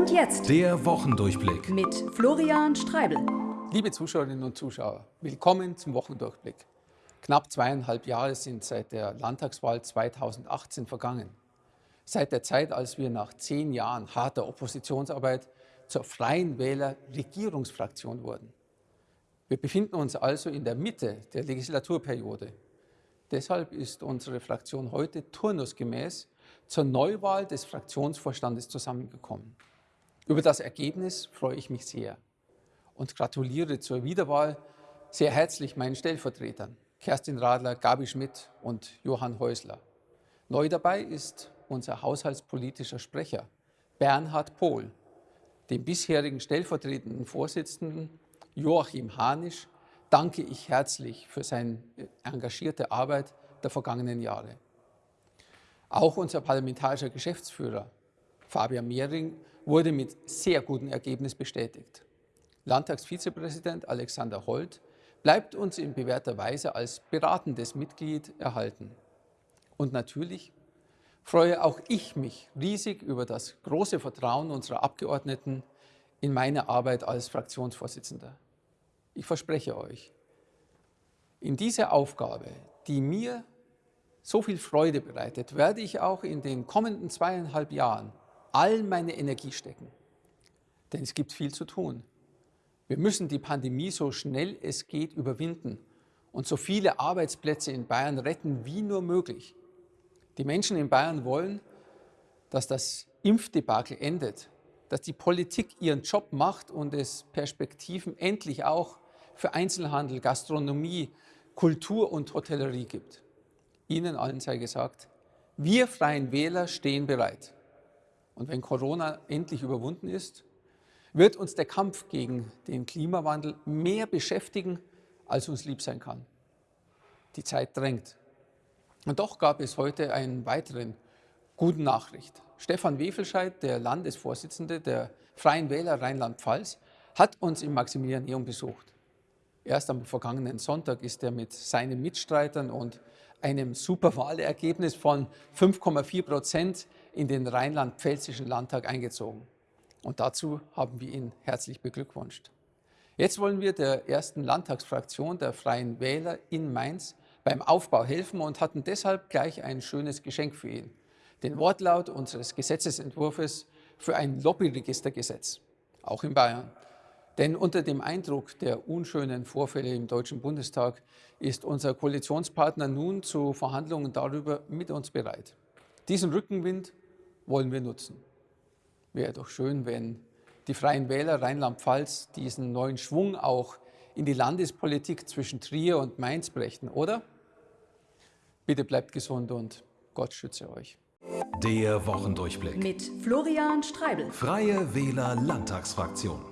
Und jetzt Der Wochendurchblick. mit Florian Streibel. Liebe Zuschauerinnen und Zuschauer, willkommen zum Wochendurchblick. Knapp zweieinhalb Jahre sind seit der Landtagswahl 2018 vergangen. Seit der Zeit, als wir nach zehn Jahren harter Oppositionsarbeit zur Freien Wähler Regierungsfraktion wurden. Wir befinden uns also in der Mitte der Legislaturperiode. Deshalb ist unsere Fraktion heute turnusgemäß zur Neuwahl des Fraktionsvorstandes zusammengekommen. Über das Ergebnis freue ich mich sehr und gratuliere zur Wiederwahl sehr herzlich meinen Stellvertretern, Kerstin Radler, Gabi Schmidt und Johann Häusler. Neu dabei ist unser haushaltspolitischer Sprecher, Bernhard Pohl, dem bisherigen stellvertretenden Vorsitzenden Joachim Hanisch danke ich herzlich für seine engagierte Arbeit der vergangenen Jahre. Auch unser parlamentarischer Geschäftsführer Fabian Mehring wurde mit sehr gutem Ergebnis bestätigt. Landtagsvizepräsident Alexander Holt bleibt uns in bewährter Weise als beratendes Mitglied erhalten. Und natürlich freue auch ich mich riesig über das große Vertrauen unserer Abgeordneten in meine Arbeit als Fraktionsvorsitzender. Ich verspreche euch, in diese Aufgabe, die mir so viel Freude bereitet, werde ich auch in den kommenden zweieinhalb Jahren all meine Energie stecken. Denn es gibt viel zu tun. Wir müssen die Pandemie so schnell es geht überwinden und so viele Arbeitsplätze in Bayern retten wie nur möglich. Die Menschen in Bayern wollen, dass das Impfdebakel endet, dass die Politik ihren Job macht und es Perspektiven endlich auch für Einzelhandel, Gastronomie, Kultur und Hotellerie gibt. Ihnen allen sei gesagt, wir Freien Wähler stehen bereit. Und wenn Corona endlich überwunden ist, wird uns der Kampf gegen den Klimawandel mehr beschäftigen, als uns lieb sein kann. Die Zeit drängt. Und doch gab es heute einen weiteren guten Nachricht. Stefan Wefelscheid, der Landesvorsitzende der Freien Wähler Rheinland-Pfalz, hat uns im Maximilianeum besucht. Erst am vergangenen Sonntag ist er mit seinen Mitstreitern und einem Superwahlergebnis von 5,4 Prozent in den Rheinland-Pfälzischen Landtag eingezogen. Und dazu haben wir ihn herzlich beglückwünscht. Jetzt wollen wir der ersten Landtagsfraktion der Freien Wähler in Mainz beim Aufbau helfen und hatten deshalb gleich ein schönes Geschenk für ihn. Den Wortlaut unseres Gesetzesentwurfs für ein Lobbyregistergesetz, auch in Bayern. Denn unter dem Eindruck der unschönen Vorfälle im Deutschen Bundestag ist unser Koalitionspartner nun zu Verhandlungen darüber mit uns bereit. Diesen Rückenwind wollen wir nutzen. Wäre doch schön, wenn die Freien Wähler Rheinland-Pfalz diesen neuen Schwung auch in die Landespolitik zwischen Trier und Mainz brächten, oder? Bitte bleibt gesund und Gott schütze euch. Der Wochendurchblick. Mit Florian Streibel. Freie Wähler Landtagsfraktion.